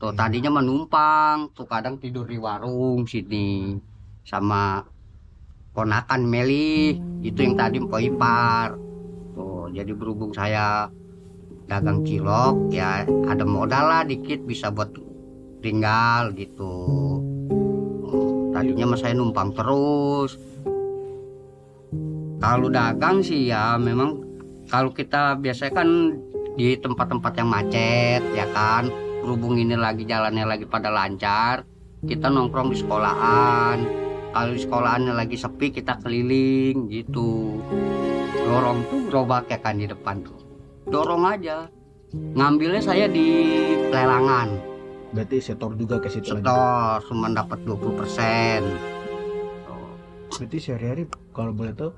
tuh tadinya menumpang tuh kadang tidur di warung sini. Sama ponakan Meli itu yang tadi mpok ipar. Tuh jadi berhubung saya dagang cilok ya ada modal lah dikit bisa buat tinggal gitu. Oh, tadinya mas saya numpang terus. Kalau dagang sih ya memang kalau kita biasanya kan di tempat-tempat yang macet ya kan berhubung ini lagi jalannya lagi pada lancar kita nongkrong di sekolahan. Kalau di sekolahannya lagi sepi kita keliling gitu. Dorong tuh gerobak ya kan di depan tuh. Dorong aja. Ngambilnya saya di lelangan Berarti setor juga ke situ setor cuma dapat 20 persen. Berarti sehari-hari kalau boleh tahu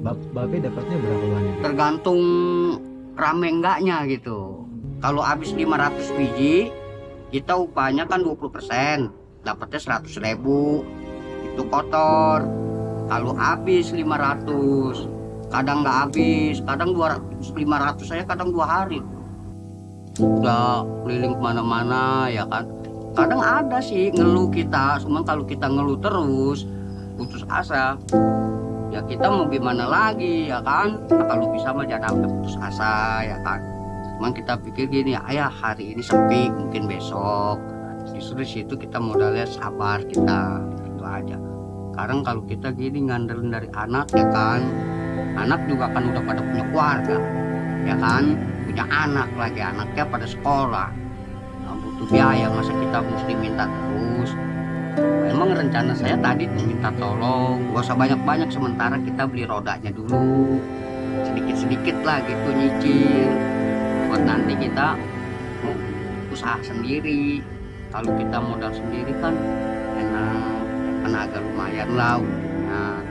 bab- dapatnya berapa banyak? tergantung rame enggaknya gitu kalau habis 500 biji kita upahnya kan 20 persen. Dapatnya 100 ribu. Itu kotor. Kalau habis 500 kadang nggak habis. Kadang 200 500 saya kadang dua hari. Udah keliling ke mana-mana ya kan? Kadang ada sih ngeluh kita. Cuman kalau kita ngeluh terus putus asa ya kita mau gimana lagi ya kan? Kalau bisa mah jangan putus asa ya kan cuman kita pikir gini ayah hari ini sepi mungkin besok. Justru situ kita modalnya sabar kita itu aja. Sekarang kalau kita gini ngandelin dari anak ya kan? Anak juga kan udah pada punya keluarga ya kan? Punya anak lagi anaknya pada sekolah. Nah, butuh biaya masa kita mesti minta terus? Emang rencana saya tadi minta tolong, gak usah banyak-banyak sementara kita beli rodanya dulu, sedikit-sedikit lah gitu nyicil. Buat nanti kita mau usaha sendiri. Kalau kita modal sendiri kan enak, agak lumayan lah untungnya.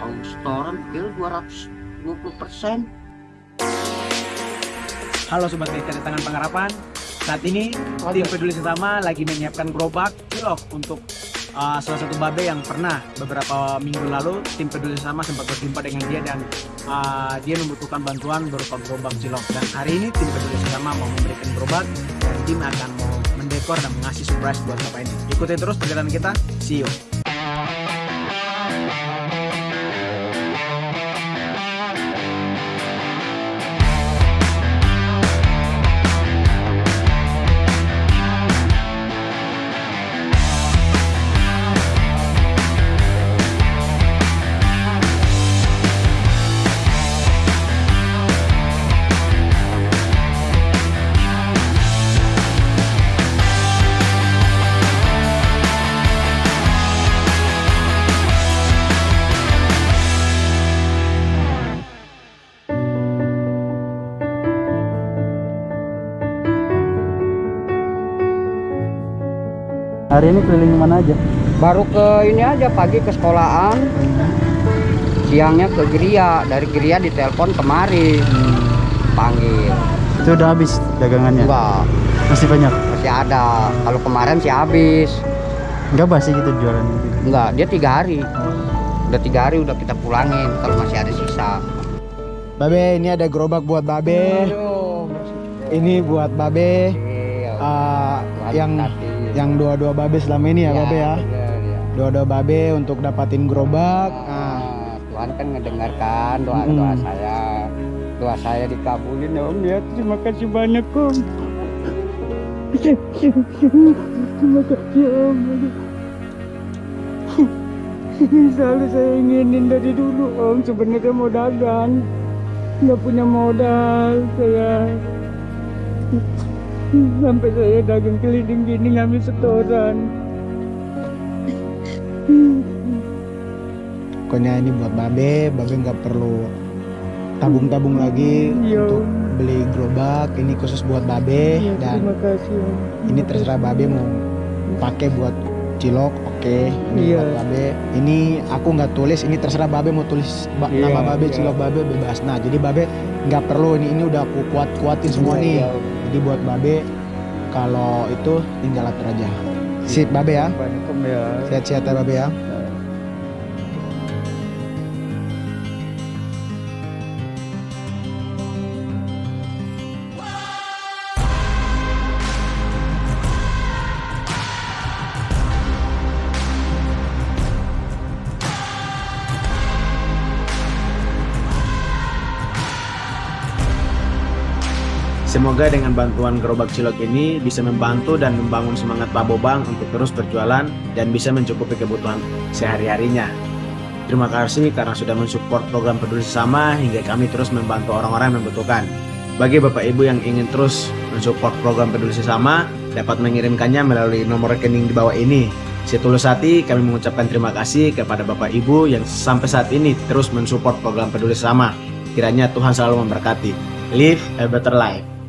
Kalau setoran bil 220 persen. Halo Sobat di Tangan Pengharapan Saat ini tim peduli sesama lagi menyiapkan gerobak cilok untuk uh, salah satu babe yang pernah beberapa minggu lalu tim peduli sesama sempat berjumpa dengan dia dan uh, dia membutuhkan bantuan berupa gerobak cilok. Dan hari ini tim peduli sesama mau memberikan gerobak dan tim akan mau mendekor dan mengasih surprise buat bapak ini. Ikutin terus perjalanan kita. See you Hari ini keliling mana aja? Baru ke ini aja pagi ke sekolahan, siangnya ke Geria, dari Geria ditelepon kemari, panggil. Itu udah habis dagangannya? Enggak, Masih banyak? masih ada. Kalau kemarin sih habis. Enggak basi gitu jualan gitu? Enggak, dia tiga hari. Udah tiga hari udah kita pulangin kalau masih ada sisa. Babe ini ada gerobak buat Babe ini buat Babe uh, yang yang dua-dua Babe selama ini ya, Babe ya dua-dua Babe untuk dapatin gerobak nah, Tuhan kan ngedengarkan doa-doa Mm. saya. Doa saya dikabulin ya Om ya. Terima kasih banyak Om. Terima kasih Om. Selalu saya inginin dari dulu Om. Sebenarnya mau dagang. Nggak punya modal saya. Sampai saya dagang keliling gini ngambil setoran. pokoknya ini buat Babe Babe nggak perlu tabung-tabung lagi Iya, untuk beli gerobak ini khusus buat Babe Ya, dan terima kasih ini terserah Babe mau pakai buat cilok oke ini Iya. buat Babe ini aku nggak tulis ini terserah Babe mau tulis ba- Iya, nama Babe iya. cilok Babe bebas nah jadi Babe nggak perlu ini ini udah aku kuat kuatin semua Iya, nih iya, Om. Jadi buat Babe kalau itu tinggal atur aja. Sip Babe ya. Ya. sehat-sehat ya Babe ya Semoga dengan bantuan gerobak cilok ini bisa membantu dan membangun semangat Pak Bobang untuk terus berjualan dan bisa mencukupi kebutuhan sehari-harinya. Terima kasih karena sudah mensupport program peduli sesama hingga kami terus membantu orang-orang yang membutuhkan. Bagi Bapak Ibu yang ingin terus mensupport program peduli sesama, dapat mengirimkannya melalui nomor rekening di bawah ini. Setulus hati kami mengucapkan terima kasih kepada Bapak Ibu yang sampai saat ini terus mensupport program peduli sesama. Kiranya Tuhan selalu memberkati. Live a better life.